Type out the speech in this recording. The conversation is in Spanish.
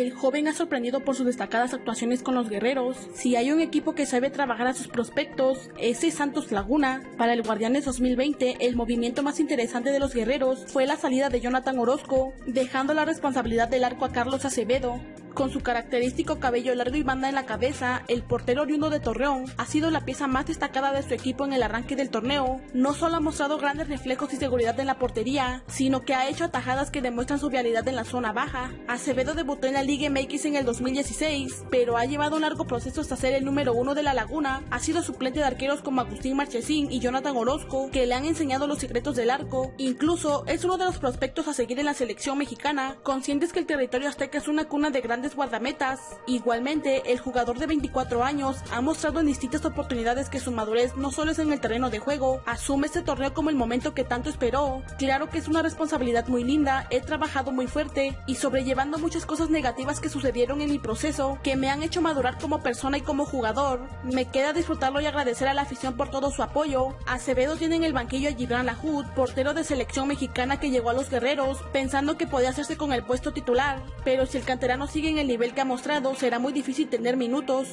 el joven ha sorprendido por sus destacadas actuaciones con los guerreros. Si hay un equipo que sabe trabajar a sus prospectos, ese es Santos Laguna. Para el Guardianes 2020, el movimiento más interesante de los guerreros fue la salida de Jonathan Orozco, dejando la responsabilidad del arco a Carlos Acevedo. Con su característico cabello largo y banda en la cabeza, el portero oriundo de Torreón ha sido la pieza más destacada de su equipo en el arranque del torneo. No solo ha mostrado grandes reflejos y seguridad en la portería, sino que ha hecho atajadas que demuestran su vialidad en la zona baja. Acevedo debutó en la Liga MX en el 2016, pero ha llevado un largo proceso hasta ser el número uno de la Laguna. Ha sido suplente de arqueros como Agustín Marchesín y Jonathan Orozco, que le han enseñado los secretos del arco. Incluso es uno de los prospectos a seguir en la selección mexicana, conscientes que el territorio azteca es una cuna de grandes guardametas. Igualmente, el jugador de 24 años ha mostrado en distintas oportunidades que su madurez no solo es en el terreno de juego, asume este torneo como el momento que tanto esperó. Claro que es una responsabilidad muy linda, he trabajado muy fuerte y sobrellevando muchas cosas negativas que sucedieron en mi proceso, que me han hecho madurar como persona y como jugador. Me queda disfrutarlo y agradecer a la afición por todo su apoyo. Acevedo tiene en el banquillo a Gibran Lahud, portero de selección mexicana que llegó a los guerreros, pensando que podía hacerse con el puesto titular, pero si el canterano sigue en el nivel que ha mostrado, será muy difícil tener minutos.